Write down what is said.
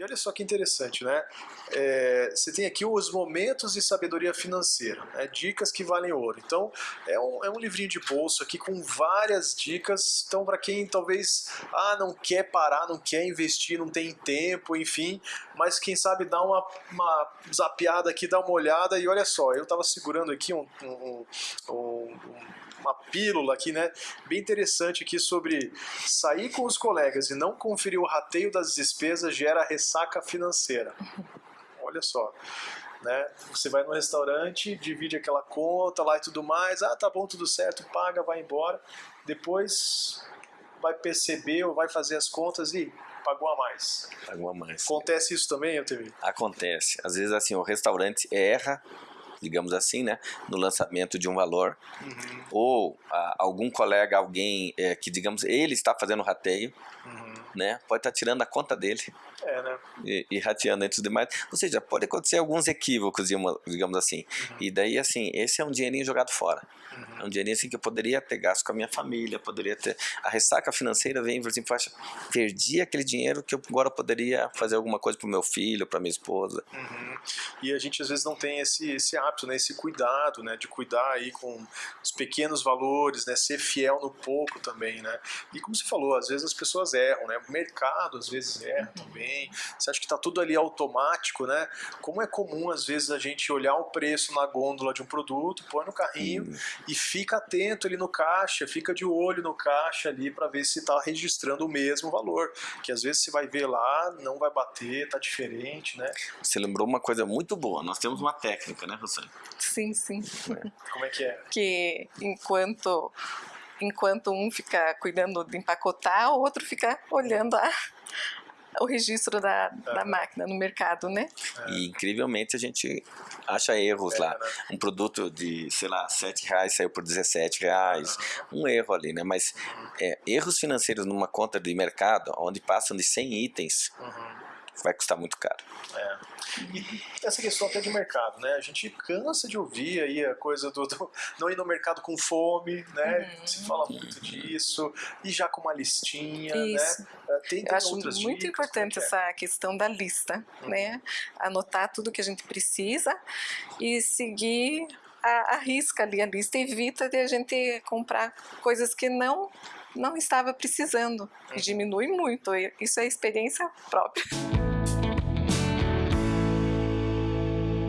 E olha só que interessante, né? É, você tem aqui os momentos de sabedoria financeira, né? dicas que valem ouro. Então, é um, é um livrinho de bolso aqui com várias dicas. Então, para quem talvez ah, não quer parar, não quer investir, não tem tempo, enfim, mas quem sabe dá uma, uma zapeada aqui, dá uma olhada e olha só, eu estava segurando aqui um, um, um uma pílula aqui, né, bem interessante aqui sobre sair com os colegas e não conferir o rateio das despesas gera ressaca financeira. Olha só. Né? Você vai no restaurante, divide aquela conta lá e tudo mais, ah, tá bom, tudo certo, paga, vai embora. Depois vai perceber ou vai fazer as contas e pagou a mais. Pagou a mais. Acontece isso também, eu TV? Acontece. Às vezes assim, o restaurante erra digamos assim, né, no lançamento de um valor, uhum. ou a, algum colega, alguém é, que, digamos, ele está fazendo rateio, uhum. né, pode estar tirando a conta dele é, né? e, e rateando entre os demais, ou seja, pode acontecer alguns equívocos, digamos assim, uhum. e daí, assim, esse é um dinheirinho jogado fora, uhum. é um dinheirinho assim que eu poderia ter gasto com a minha família, poderia ter, a ressaca financeira vem e assim, poxa, perdi aquele dinheiro que eu agora poderia fazer alguma coisa para o meu filho, para minha esposa. Uhum. E a gente às vezes não tem esse, esse hábito, né, esse cuidado, né, de cuidar aí com os pequenos valores, né, ser fiel no pouco também, né. E como você falou, às vezes as pessoas erram, né, o mercado às vezes erra também. Você acha que está tudo ali automático, né? Como é comum às vezes a gente olhar o preço na gôndola de um produto, põe no carrinho hum. e fica atento ali no caixa, fica de olho no caixa ali para ver se está registrando o mesmo valor, que às vezes você vai ver lá, não vai bater, tá diferente, né? Você lembrou uma coisa muito boa. Nós temos uma técnica, né, Rosane? Sim, sim. Como é que é? Que enquanto enquanto um fica cuidando de empacotar, o outro fica olhando a, o registro da, da máquina no mercado, né? E incrivelmente a gente acha erros é, lá. Né? Um produto de, sei lá, 7 reais saiu por 17 reais. Um erro ali, né? Mas é, erros financeiros numa conta de mercado, onde passam de 100 itens, uhum vai custar muito caro. É. E essa questão até de mercado, né? A gente cansa de ouvir aí a coisa do, do não ir no mercado com fome, né? Uhum. Se fala muito disso, e já com uma listinha, né? Isso. né? Tem, tem Eu acho muito dicas, importante é? essa questão da lista, uhum. né? Anotar tudo que a gente precisa e seguir a, a risca ali a lista, evita de a gente comprar coisas que não não estava precisando. E uhum. diminui muito. Isso é experiência própria.